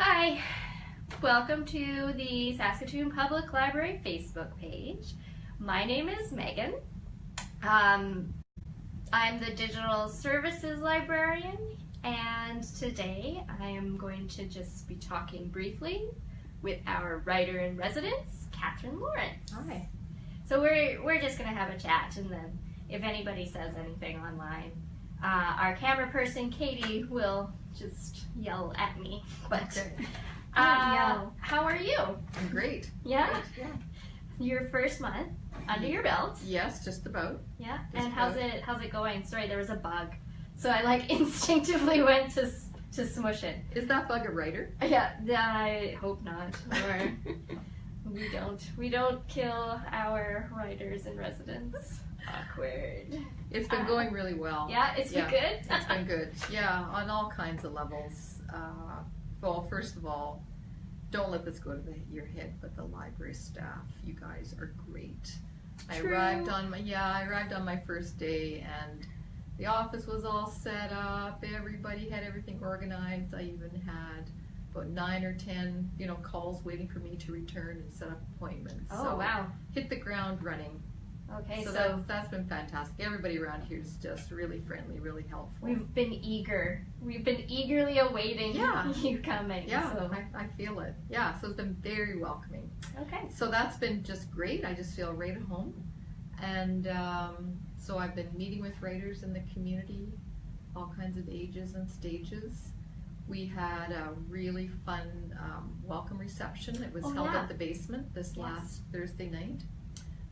Hi, welcome to the Saskatoon Public Library Facebook page. My name is Megan. Um, I'm the Digital Services Librarian and today I am going to just be talking briefly with our writer in residence, Katherine Lawrence. Hi. So we're, we're just going to have a chat and then if anybody says anything online, uh, our camera person, Katie, will just yell at me. But uh, yell. how are you? I'm great. Yeah? Great, Yeah. Your first month under your belt. Yes, just about. Yeah. Just and how's about. it how's it going? Sorry, there was a bug. So I like instinctively went to s- to smush it. Is that bug a writer? Yeah, I hope not. Or we don't we don't kill our writers in residence. Awkward. It's been Uh, going really well. Yeah, it's been good. It's been good. Yeah, on all kinds of levels. Uh, well, first of all, don't let this go to the, your head, but the library staff, you guys are great. True. I arrived on my yeah, I arrived on my first day and the office was all set up. Everybody had everything organized. I even had about nine or ten, you know, calls waiting for me to return and set up appointments. Oh so wow. hit the ground running. Okay, so so, that's, that's been fantastic. Everybody around here is just really friendly, really helpful. we've been eager. We've been eagerly awaiting Yeah. you coming. yeah, So. I, I feel it. Yeah, so it's been very welcoming. Okay. So that's been just great. I just feel right at home. And um, so I've been meeting with writers in the community, all kinds of ages and stages. We had a really fun um, welcome reception. It was Oh, held yeah. at the basement this Yes. last Thursday night.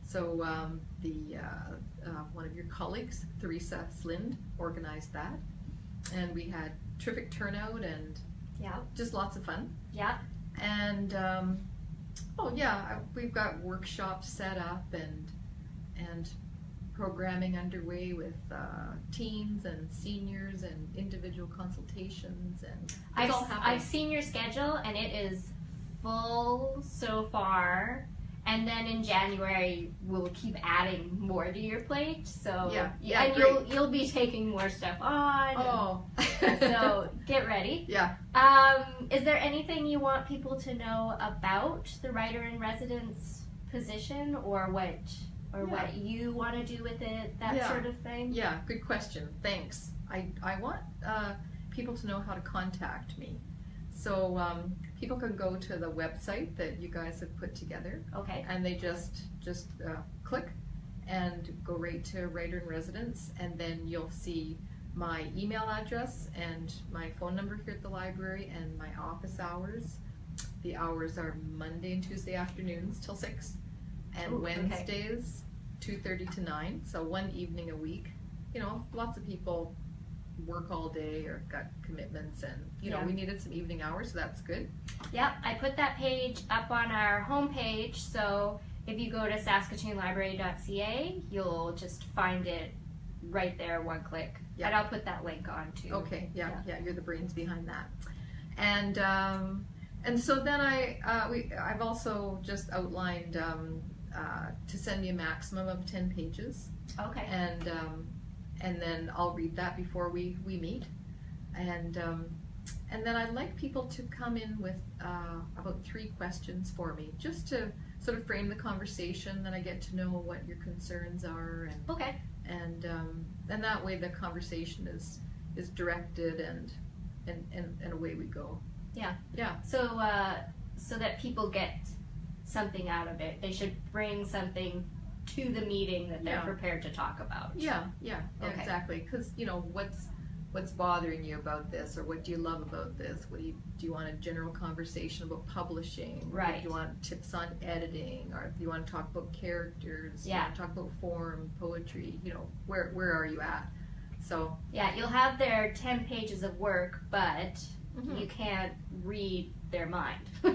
So um, the uh, uh, one of your colleagues, Theresa Slind, organized that, and we had terrific turnout and Yeah. just lots of fun. Yeah. And um, oh yeah, we've got workshops set up and and programming underway with uh, teens and seniors and individual consultations and I've. I've seen your schedule and it is full so far. And then in January we'll keep adding more to your plate. So Yeah, yeah, and you'll you'll be taking more stuff on. oh, so get ready. yeah. Um, is there anything you want people to know about the writer in residence position, or what, or Yeah. what you want to do with it, that Yeah. sort of thing? Yeah, good question. Thanks. I, I want uh, people to know how to contact me. So um, people can go to the website that you guys have put together. Okay. and they just just uh, click and go right to writer in residence. And then you'll see my email address and my phone number here at the library and my office hours. The hours are monday and tuesday afternoons till 6 and Ooh, okay. wednesdays 2.30 to 9 so one evening a week. You know lots of people work all day or got commitments and you know Yeah. we needed some evening hours so that's good Yep, I put that page up on our homepage, so if you go to saskatoonlibrary.ca, you'll just find it right there, one click. Yeah. And I'll put that link on too. Okay, yeah, yeah, you're the brains behind that. And um, and so then I uh, we I've also just outlined um, uh, to send me a maximum of ten pages, Okay. and um, and then I'll read that before we we meet, and um, and then I'd like people to come in with uh, about three questions for me, just to sort of frame the conversation. Then I get to know what your concerns are and Okay. and um, and that way the conversation is is directed and and and, and away we go. Yeah. Yeah. So, uh, so that people get something out of it, they should bring something to the meeting that they're Yeah. prepared to talk about. Yeah, yeah, yeah Okay. exactly. Because you know what's what's bothering you about this, or what do you love about this? What do you do? You want a general conversation about publishing? Or Right. Do you want tips on editing, or do you want to talk about characters? Do you Yeah. talk about form, poetry? You know, where where are you at? So Yeah, you'll have their 10 pages of work, but mhm. you can't read their mind.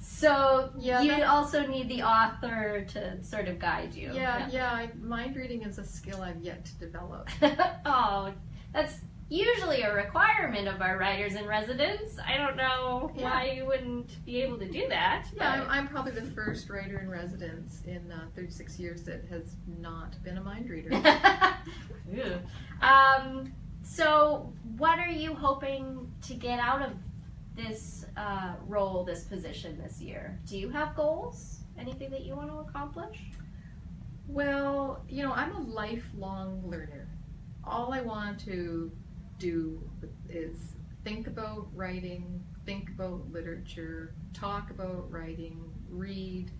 so Yeah, you also need the author to sort of guide you. yeah, yeah. I, mind reading is a skill I've yet to develop. oh, that's usually a requirement of our writers in residence. I don't know Yeah. why you wouldn't be able to do that. Yeah, I'm, I'm probably the first writer in residence in uh, 36 years that has not been a mind reader. Um, so, what are you hoping to get out of this uh, role, this position this year? Do you have goals? Anything that you want to accomplish? Well, you know, I'm a lifelong learner. All I want to do is think about writing, think about literature, talk about writing, read.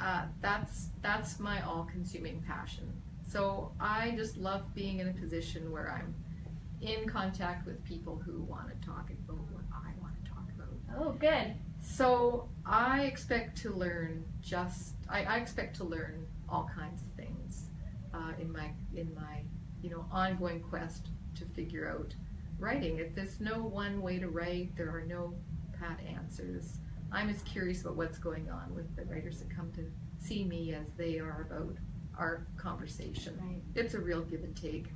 Uh, that's that's my all-consuming passion. So I just love being in a position where I'm in contact with people who want to talk about what I want to talk about. Oh, good. So I expect to learn just I, I expect to learn all kinds of things uh, in my in my you know ongoing quest to figure out writing. If there's no one way to write, there are no pat answers. I'm as curious about what's going on with the writers that come to see me as they are about our conversation. Right. It's a real give and take.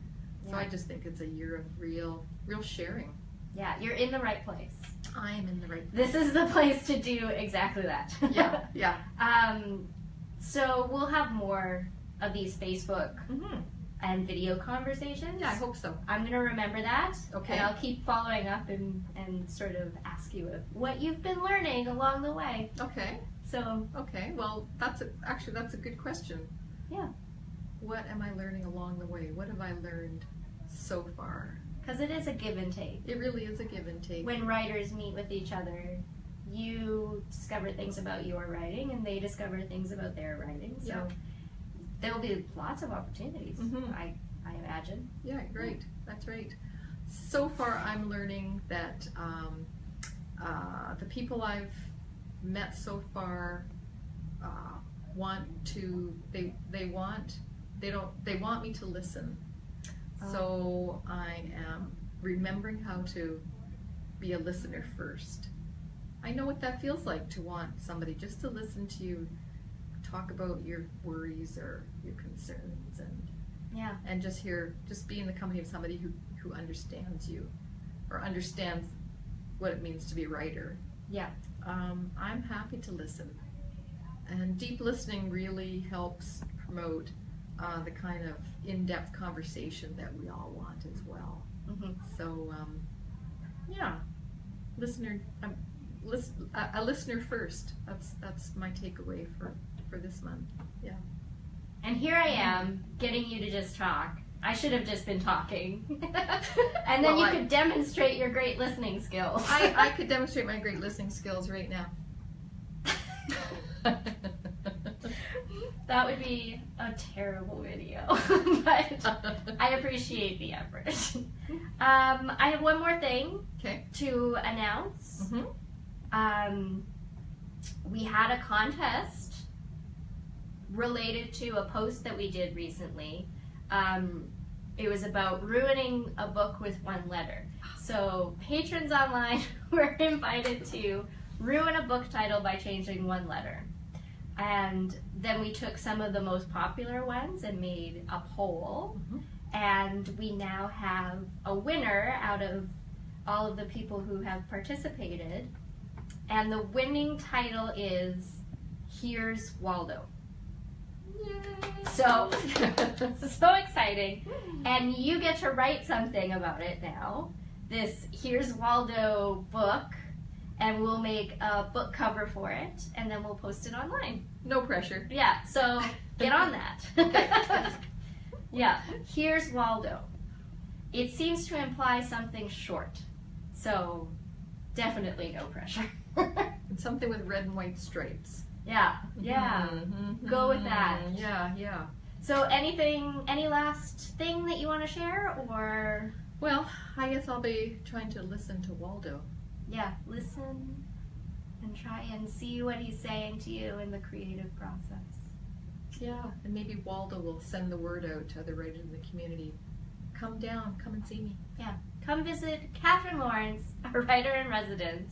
So I just think it's a year of real real sharing. Yeah, you're in the right place. I am in the right This is the place to do exactly that. Yeah, yeah. um, so we'll have more of these Facebook hmm and video conversations. Yeah, I hope so. I'm gonna remember that. Okay. And I'll keep following up and, and sort of ask you what you've been learning along the way. Okay. So Okay, well, that's a, actually that's a good question. Yeah. What am I learning along the way? What have I learned so far? because it is a give and take. It really is a give and take. When writers meet with each other, you discover things about your writing and they discover things about their writing. So Yeah. there will be lots of opportunities, Mhm. I, I imagine. Yeah, great. That's right. So far, I'm learning that um, uh, the people I've met so far uh, want to. They they want. They don't. They want me to listen. So I am remembering how to be a listener first. I know what that feels like to want somebody just to listen to you talk about your worries or your concerns and Yeah. and just hear just be in the company of somebody who who understands you or understands what it means to be a writer Yeah. um, i'm happy to listen and deep listening really helps promote uh, the kind of in-depth conversation that we all want as well hmm so um, yeah listener um, lis- a, a listener first that's that's my takeaway for for this month Yeah. And here I am getting you to just talk. I should have just been talking. and then Well, you I- could demonstrate your great listening skills. I, I could demonstrate my great listening skills right now. that would be a terrible video. but I appreciate the effort. Um, I have one more thing Okay. to announce. Mhm. Um, we had a contest related to a post that we did recently. Um, it was about ruining a book with one letter. So patrons online were invited to ruin a book title by changing one letter. And then we took some of the most popular ones and made a poll. Mhm. And we now have a winner out of all of the people who have participated. And the winning title is Here's Waldo. So, so exciting. And you get to write something about it now. This Here's Waldo book. And we'll make a book cover for it. And then we'll post it online. no pressure. Yeah, so get on that. yeah, here's Waldo. It seems to imply something short. So definitely no pressure. And something with red and white stripes. yeah, yeah. Mhm. Go with that. Yeah, yeah. So anything, any last thing that you want to share or Well, I guess I'll be trying to listen to Waldo. Yeah, listen and try and see what he's saying to you in the creative process. Yeah. And maybe Waldo will send the word out to other writers in the community. Come down, come and see me. Yeah, come visit Katherine Lawrence, a writer in residence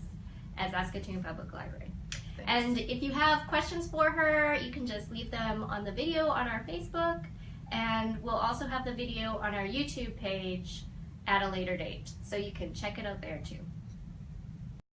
at Saskatoon Public Library. Thanks. And if you have questions for her, you can just leave them on the video on our Facebook. And we'll also have the video on our YouTube page at a later date. So you can check it out there too.